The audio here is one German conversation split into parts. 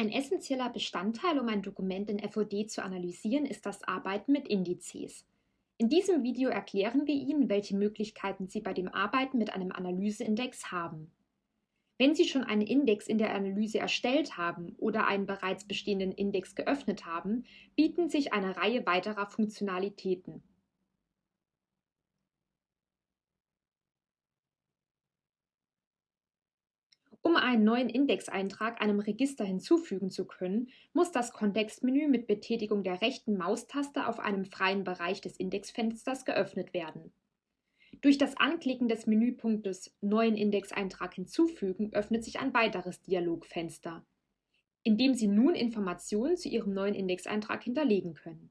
Ein essentieller Bestandteil, um ein Dokument in FOD zu analysieren, ist das Arbeiten mit Indizes. In diesem Video erklären wir Ihnen, welche Möglichkeiten Sie bei dem Arbeiten mit einem Analyseindex haben. Wenn Sie schon einen Index in der Analyse erstellt haben oder einen bereits bestehenden Index geöffnet haben, bieten sich eine Reihe weiterer Funktionalitäten. Um einen neuen Indexeintrag einem Register hinzufügen zu können, muss das Kontextmenü mit Betätigung der rechten Maustaste auf einem freien Bereich des Indexfensters geöffnet werden. Durch das Anklicken des Menüpunktes Neuen Indexeintrag hinzufügen öffnet sich ein weiteres Dialogfenster, in dem Sie nun Informationen zu Ihrem neuen Indexeintrag hinterlegen können.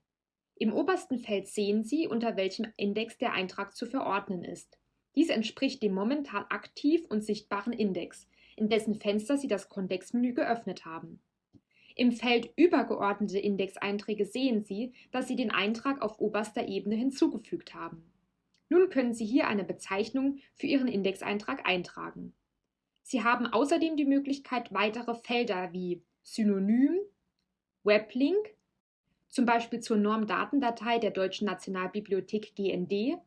Im obersten Feld sehen Sie, unter welchem Index der Eintrag zu verordnen ist. Dies entspricht dem momentan aktiv und sichtbaren Index, in dessen Fenster Sie das Kontextmenü geöffnet haben. Im Feld Übergeordnete Indexeinträge sehen Sie, dass Sie den Eintrag auf oberster Ebene hinzugefügt haben. Nun können Sie hier eine Bezeichnung für Ihren Indexeintrag eintragen. Sie haben außerdem die Möglichkeit, weitere Felder wie Synonym, Weblink, zum Beispiel zur Normdatendatei der Deutschen Nationalbibliothek GND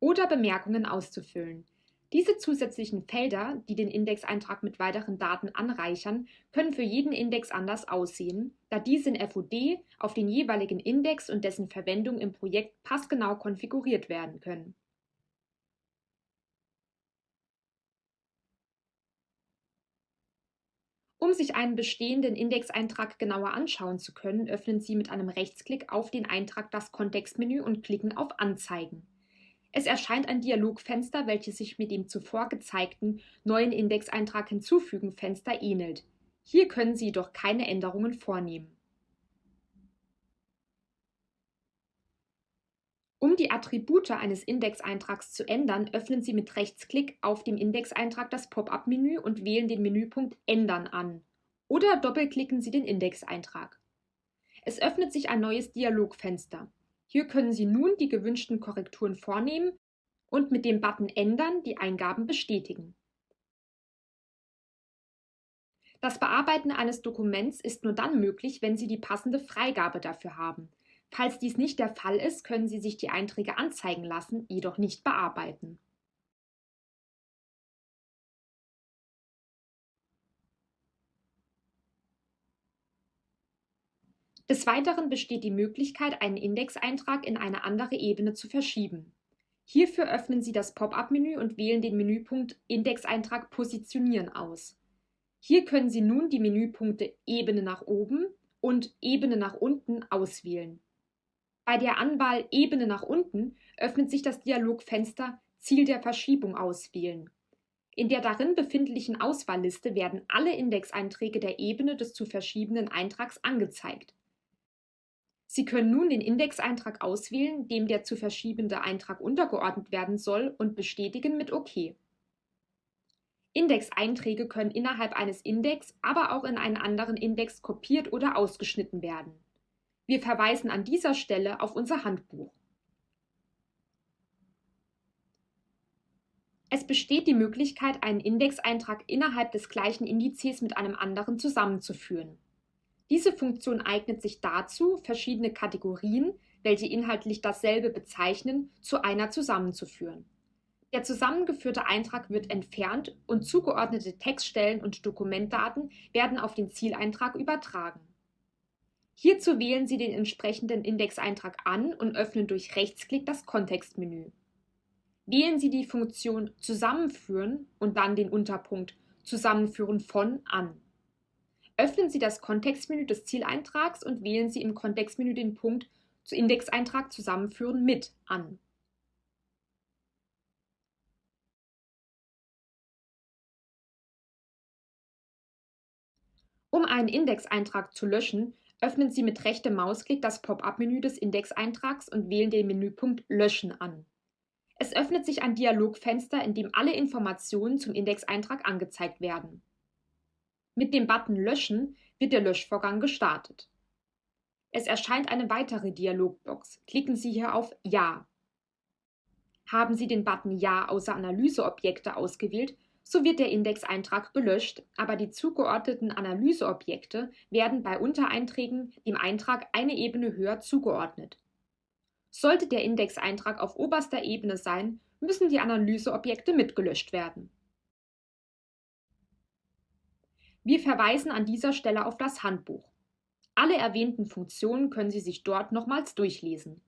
oder Bemerkungen auszufüllen. Diese zusätzlichen Felder, die den Indexeintrag mit weiteren Daten anreichern, können für jeden Index anders aussehen, da diese in FOD auf den jeweiligen Index und dessen Verwendung im Projekt passgenau konfiguriert werden können. Um sich einen bestehenden Indexeintrag genauer anschauen zu können, öffnen Sie mit einem Rechtsklick auf den Eintrag das Kontextmenü und klicken auf Anzeigen. Es erscheint ein Dialogfenster, welches sich mit dem zuvor gezeigten neuen Indexeintrag hinzufügen Fenster ähnelt. Hier können Sie jedoch keine Änderungen vornehmen. Um die Attribute eines Indexeintrags zu ändern, öffnen Sie mit Rechtsklick auf dem Indexeintrag das Pop-up-Menü und wählen den Menüpunkt Ändern an. Oder doppelklicken Sie den Indexeintrag. Es öffnet sich ein neues Dialogfenster. Hier können Sie nun die gewünschten Korrekturen vornehmen und mit dem Button Ändern die Eingaben bestätigen. Das Bearbeiten eines Dokuments ist nur dann möglich, wenn Sie die passende Freigabe dafür haben. Falls dies nicht der Fall ist, können Sie sich die Einträge anzeigen lassen, jedoch nicht bearbeiten. Des Weiteren besteht die Möglichkeit, einen Indexeintrag in eine andere Ebene zu verschieben. Hierfür öffnen Sie das Pop-up-Menü und wählen den Menüpunkt Indexeintrag positionieren aus. Hier können Sie nun die Menüpunkte Ebene nach oben und Ebene nach unten auswählen. Bei der Anwahl Ebene nach unten öffnet sich das Dialogfenster Ziel der Verschiebung auswählen. In der darin befindlichen Auswahlliste werden alle Indexeinträge der Ebene des zu verschiebenden Eintrags angezeigt. Sie können nun den Indexeintrag auswählen, dem der zu verschiebende Eintrag untergeordnet werden soll und bestätigen mit OK. Indexeinträge können innerhalb eines Index, aber auch in einen anderen Index kopiert oder ausgeschnitten werden. Wir verweisen an dieser Stelle auf unser Handbuch. Es besteht die Möglichkeit, einen Indexeintrag innerhalb des gleichen Indizes mit einem anderen zusammenzuführen. Diese Funktion eignet sich dazu, verschiedene Kategorien, welche inhaltlich dasselbe bezeichnen, zu einer zusammenzuführen. Der zusammengeführte Eintrag wird entfernt und zugeordnete Textstellen und Dokumentdaten werden auf den Zieleintrag übertragen. Hierzu wählen Sie den entsprechenden Indexeintrag an und öffnen durch Rechtsklick das Kontextmenü. Wählen Sie die Funktion Zusammenführen und dann den Unterpunkt Zusammenführen von an. Öffnen Sie das Kontextmenü des Zieleintrags und wählen Sie im Kontextmenü den Punkt zu Indexeintrag zusammenführen mit an. Um einen Indexeintrag zu löschen, öffnen Sie mit rechtem Mausklick das Pop-up-Menü des Indexeintrags und wählen den Menüpunkt Löschen an. Es öffnet sich ein Dialogfenster, in dem alle Informationen zum Indexeintrag angezeigt werden. Mit dem Button Löschen wird der Löschvorgang gestartet. Es erscheint eine weitere Dialogbox. Klicken Sie hier auf Ja. Haben Sie den Button Ja außer Analyseobjekte ausgewählt, So wird der Indexeintrag gelöscht, aber die zugeordneten Analyseobjekte werden bei Untereinträgen dem Eintrag eine Ebene höher zugeordnet. Sollte der Indexeintrag auf oberster Ebene sein, müssen die Analyseobjekte mitgelöscht werden. Wir verweisen an dieser Stelle auf das Handbuch. Alle erwähnten Funktionen können Sie sich dort nochmals durchlesen.